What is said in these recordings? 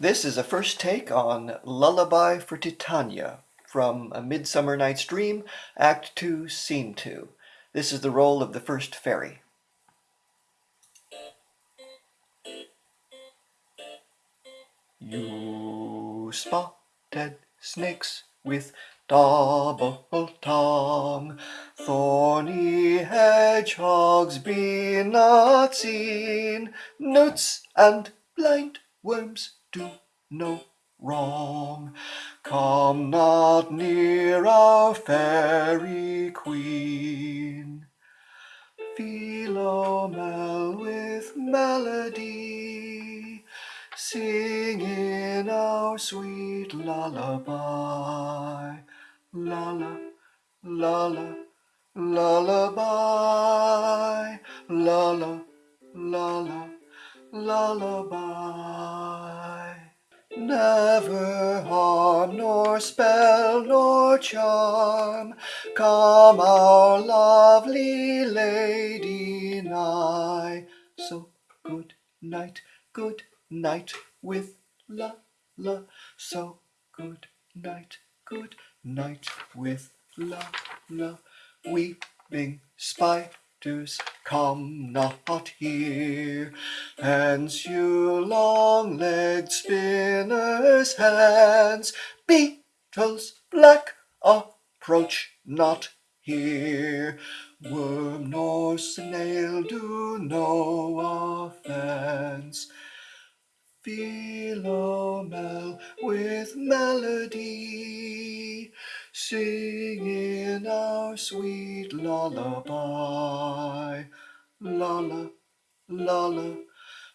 This is a first take on Lullaby for Titania from A Midsummer Night's Dream, Act 2, Scene 2. This is the role of the first fairy. You spotted snakes with double tongue, thorny hedgehogs be not seen, newts and blind worms do no wrong. Come not near our fairy queen. Philomel with melody, sing in our sweet lullaby. Lulla, lulla, lullaby, lulla, lulla, lullaby. Never harm nor spell nor charm come our lovely lady nigh. So good night, good night with la la. So good night, good night with la la. Weeping spiders come not here. Hence you long-legged spinners' hands, beetles black approach not here. Worm nor snail do no offence. Philomel with melody, sing in our sweet lullaby. Lulla, lulla,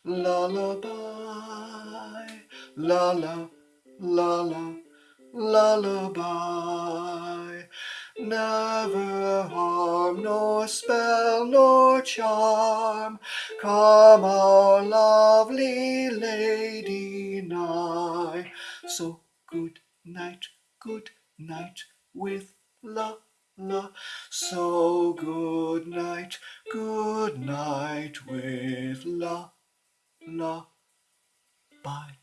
lullaby. Lulla, lulla, lullaby. Never harm nor spell nor charm come our lovely lady nigh. So good night, good night with la la. So good night, good night with la la. Bye.